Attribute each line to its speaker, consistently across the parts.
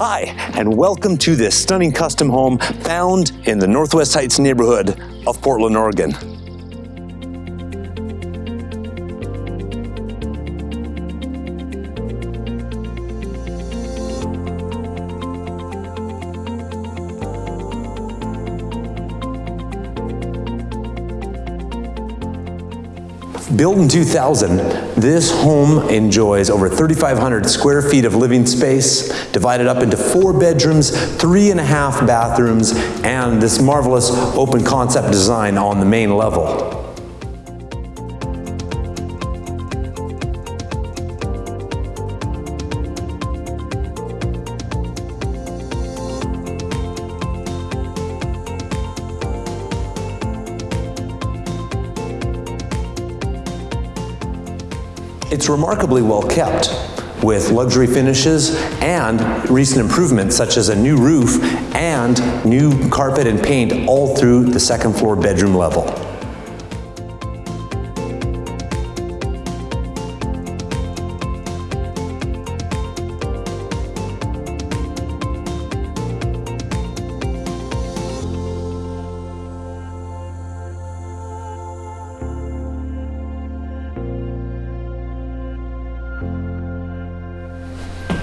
Speaker 1: Hi, and welcome to this stunning custom home found in the Northwest Heights neighborhood of Portland, Oregon. Built in 2000, this home enjoys over 3,500 square feet of living space, divided up into four bedrooms, three and a half bathrooms, and this marvelous open concept design on the main level. It's remarkably well kept with luxury finishes and recent improvements such as a new roof and new carpet and paint all through the second floor bedroom level.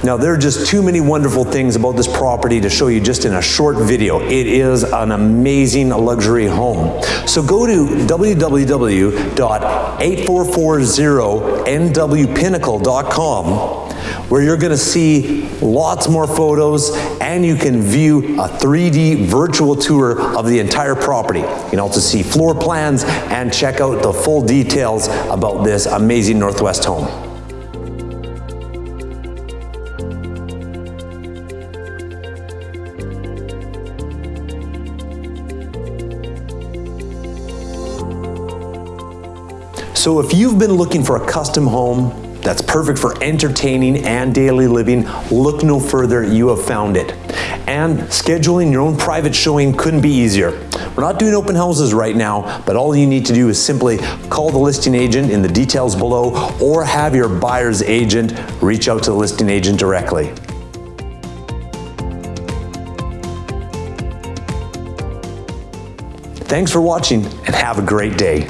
Speaker 1: Now there are just too many wonderful things about this property to show you just in a short video. It is an amazing luxury home. So go to www.8440nwpinnacle.com where you're gonna see lots more photos and you can view a 3D virtual tour of the entire property. You can also see floor plans and check out the full details about this amazing Northwest home. So if you've been looking for a custom home that's perfect for entertaining and daily living, look no further, you have found it. And scheduling your own private showing couldn't be easier. We're not doing open houses right now, but all you need to do is simply call the listing agent in the details below or have your buyer's agent reach out to the listing agent directly. Thanks for watching and have a great day.